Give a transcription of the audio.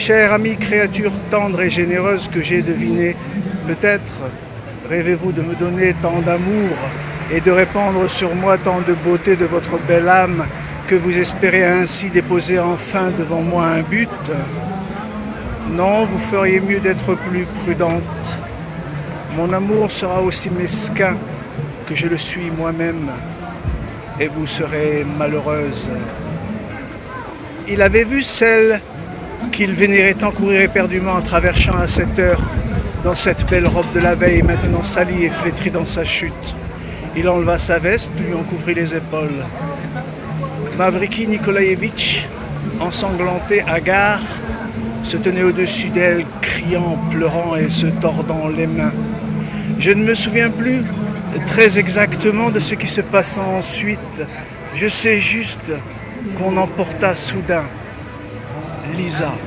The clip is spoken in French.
Chère amie, créature tendre et généreuse que j'ai devinée, peut-être rêvez-vous de me donner tant d'amour et de répandre sur moi tant de beauté de votre belle âme que vous espérez ainsi déposer enfin devant moi un but Non, vous feriez mieux d'être plus prudente. Mon amour sera aussi mesquin que je le suis moi-même et vous serez malheureuse. Il avait vu celle qu'il vénérait tant courir éperdument en traversant à cette heure dans cette belle robe de la veille, maintenant salie et flétrie dans sa chute. Il enleva sa veste, lui en couvrit les épaules. Mavriki Nikolaevitch, ensanglanté, hagard, se tenait au-dessus d'elle, criant, pleurant et se tordant les mains. Je ne me souviens plus très exactement de ce qui se passa ensuite. Je sais juste qu'on emporta soudain Lisa.